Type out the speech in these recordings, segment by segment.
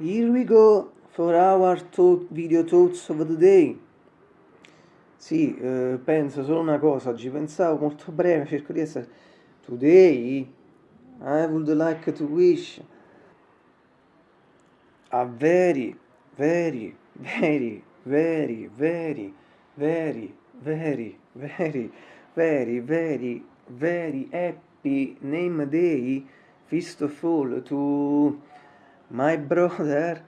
Here we go for our thought, video thoughts of the day. Sì, eh, penso solo una cosa, oggi pensavo molto breve, cerco di essere... Today I would like to wish a very, very, very, very, very, very, very, very, very, very, very happy name day, first of all, to my brother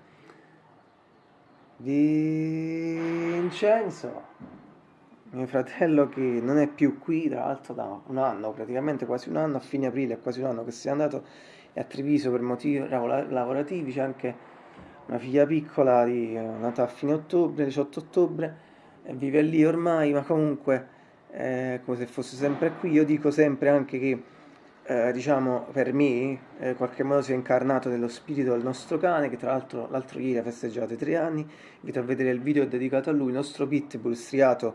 Vincenzo, mio fratello che non è più qui, tra l'altro da un anno, praticamente quasi un anno, a fine aprile è quasi un anno che si è andato è a Treviso per motivi lavorativi, c'è anche una figlia piccola di, eh, nata a fine ottobre, 18 ottobre, vive lì ormai, ma comunque è come se fosse sempre qui. Io dico sempre anche che eh, diciamo per me eh, in qualche modo si è incarnato nello spirito del nostro cane che tra l'altro l'altro ieri ha festeggiato i tre anni. Invito a vedere il video dedicato a lui il nostro pitbull striato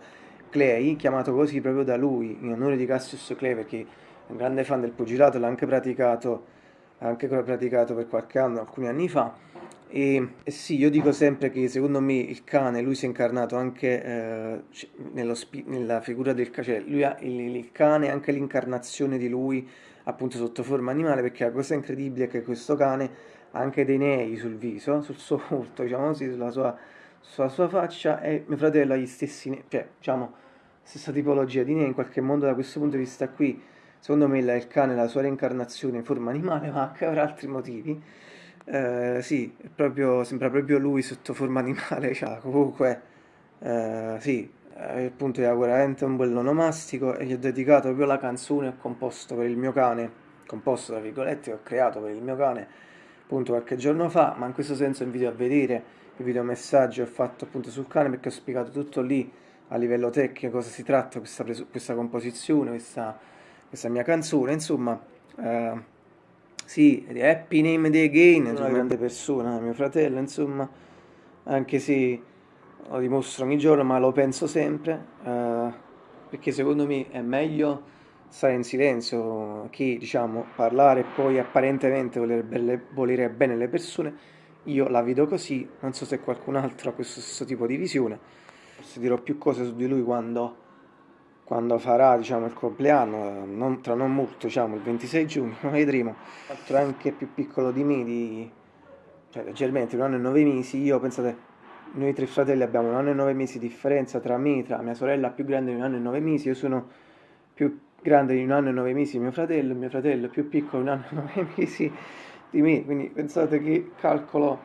Clay chiamato così proprio da lui in onore di Cassius Clay perché è un grande fan del pugilato l'ha anche praticato anche praticato per qualche anno alcuni anni fa e, sì, io dico sempre che secondo me il cane, lui si è incarnato anche eh, nella figura del cioè lui ha il, il cane, anche l'incarnazione di lui appunto sotto forma animale perché la cosa incredibile è che questo cane ha anche dei nei sul viso, sul suo volto, diciamo così, sulla sua, sulla sua faccia e mio fratello ha gli stessi nei, cioè diciamo stessa tipologia di nei, in qualche modo da questo punto di vista qui, secondo me il cane è la sua reincarnazione in forma animale ma anche per altri motivi. Eh, sì, proprio, sembra proprio lui sotto forma animale, cioè, comunque, eh, sì, eh, appunto era veramente un bel onomastico e gli ho dedicato proprio la canzone ho composto per il mio cane, composto tra virgolette, ho creato per il mio cane appunto qualche giorno fa, ma in questo senso invito a vedere il video messaggio che ho fatto appunto sul cane perché ho spiegato tutto lì a livello tecnico cosa si tratta, questa, questa composizione, questa, questa, mia canzone, insomma, eh, sì, Happy Name Day Again, è una grande persona, mio fratello, insomma, anche se lo dimostro ogni giorno, ma lo penso sempre, eh, perché secondo me è meglio stare in silenzio che, diciamo, parlare e poi apparentemente volere, belle, volere bene le persone. Io la vedo così, non so se qualcun altro ha questo stesso tipo di visione. Forse dirò più cose su di lui quando, quando farà, diciamo, il compleanno, non, tra non molto, diciamo, il 26 giugno, vedremo. Altro anche più piccolo di me, di, cioè leggermente, un anno e nove mesi, io pensate noi tre fratelli abbiamo un anno e nove mesi di differenza tra me, tra mia sorella più grande di un anno e nove mesi, io sono più grande di un anno e nove mesi mio fratello, mio fratello più piccolo di un anno e nove mesi di me, quindi pensate che calcolo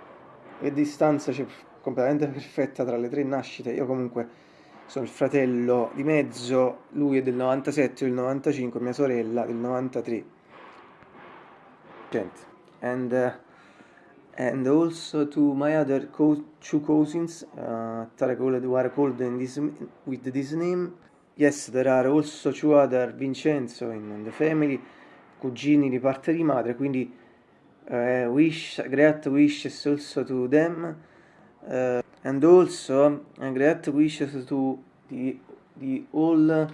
e distanza c'è completamente perfetta tra le tre nascite, io comunque sono il fratello di mezzo, lui è del 97, io del 95, mia sorella del 93. Gente, and... Uh, and also to my other co two cousins uh, that are called in with this name. Yes, there are also two other Vincenzo in the family, cugini di parte di madre, quindi uh, wish, great wishes also to them, uh, and also uh, great wishes to the, the all,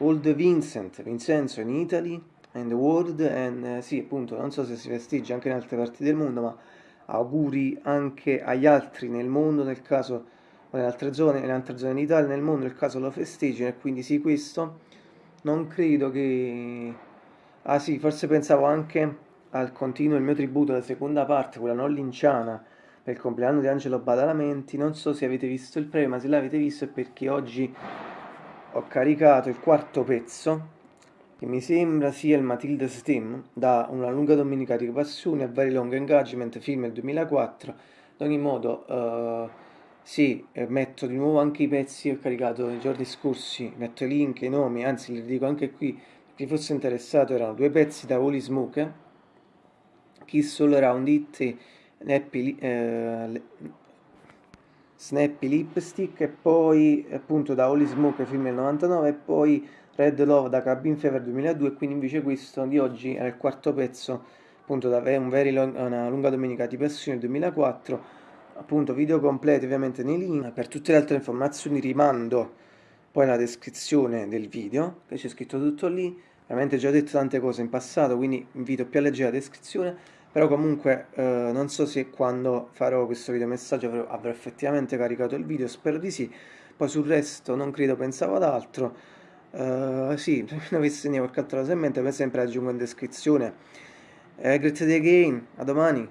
all the Vincent, Vincenzo in Italy, and the world, and eh, sì, appunto, non so se si festeggia anche in altre parti del mondo, ma auguri anche agli altri nel mondo, nel caso o in altre zone, in altre zone d'Italia, nel mondo, nel caso lo festeggino, e quindi sì, questo non credo che... Ah sì, forse pensavo anche al continuo il mio tributo, la seconda parte, quella non linciana, per il compleanno di Angelo Badalamenti, non so se avete visto il premio, ma se l'avete visto è perché oggi ho caricato il quarto pezzo che mi sembra sia il Matilda Steam, da Una lunga domenica di passione a Very Long Engagement, film del 2004. Ad ogni modo, uh, sì, eh, metto di nuovo anche i pezzi che ho caricato nei giorni scorsi, metto i link, i nomi, anzi li dico anche qui, chi fosse interessato, erano due pezzi da Holy Smoke, Kiss All Around It Happy, eh, Snappy Lipstick e poi appunto da Holy Smoke film del 99 e poi Red Love da Cabin Fever 2002 quindi invece questo di oggi era il quarto pezzo appunto da un very long, una lunga domenica di passione 2004 appunto video completo ovviamente nei link. Per tutte le altre informazioni rimando poi nella descrizione del video che c'è scritto tutto lì. Veramente già ho detto tante cose in passato quindi invito più a leggere la descrizione però comunque eh, non so se quando farò questo video messaggio avrò, avrò, effettivamente caricato il video, spero di sì, poi sul resto non credo, pensavo ad altro, uh, sì, se non avessi qualche altra cosa in mente, come sempre aggiungo in descrizione. Eh, grazie again, a domani!